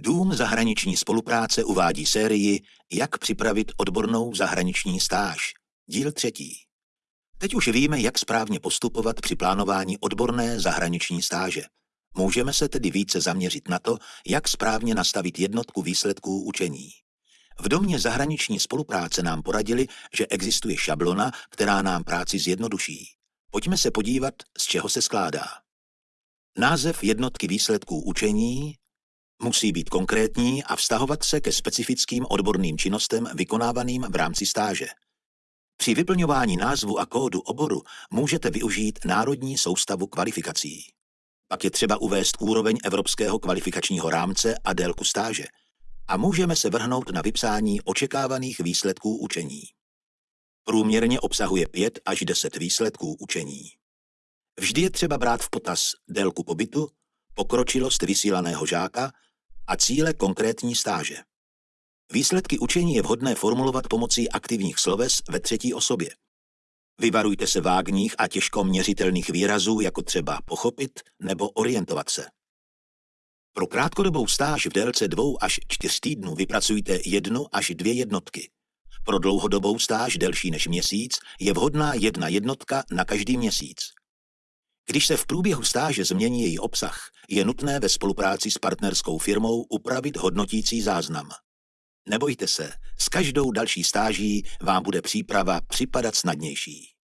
Dům zahraniční spolupráce uvádí sérii Jak připravit odbornou zahraniční stáž. Díl třetí. Teď už víme, jak správně postupovat při plánování odborné zahraniční stáže. Můžeme se tedy více zaměřit na to, jak správně nastavit jednotku výsledků učení. V domě zahraniční spolupráce nám poradili, že existuje šablona, která nám práci zjednoduší. Pojďme se podívat, z čeho se skládá. Název jednotky výsledků učení musí být konkrétní a vztahovat se ke specifickým odborným činnostem vykonávaným v rámci stáže. Při vyplňování názvu a kódu oboru můžete využít Národní soustavu kvalifikací. Pak je třeba uvést úroveň Evropského kvalifikačního rámce a délku stáže a můžeme se vrhnout na vypsání očekávaných výsledků učení. Průměrně obsahuje 5 až 10 výsledků učení. Vždy je třeba brát v potaz délku pobytu, pokročilost vysílaného žáka a cíle konkrétní stáže. Výsledky učení je vhodné formulovat pomocí aktivních sloves ve třetí osobě. Vyvarujte se vágních a těžko měřitelných výrazů, jako třeba pochopit nebo orientovat se. Pro krátkodobou stáž v délce dvou až čtyř týdnů vypracujte jednu až dvě jednotky. Pro dlouhodobou stáž delší než měsíc je vhodná jedna jednotka na každý měsíc. Když se v průběhu stáže změní její obsah, je nutné ve spolupráci s partnerskou firmou upravit hodnotící záznam. Nebojte se, s každou další stáží vám bude příprava připadat snadnější.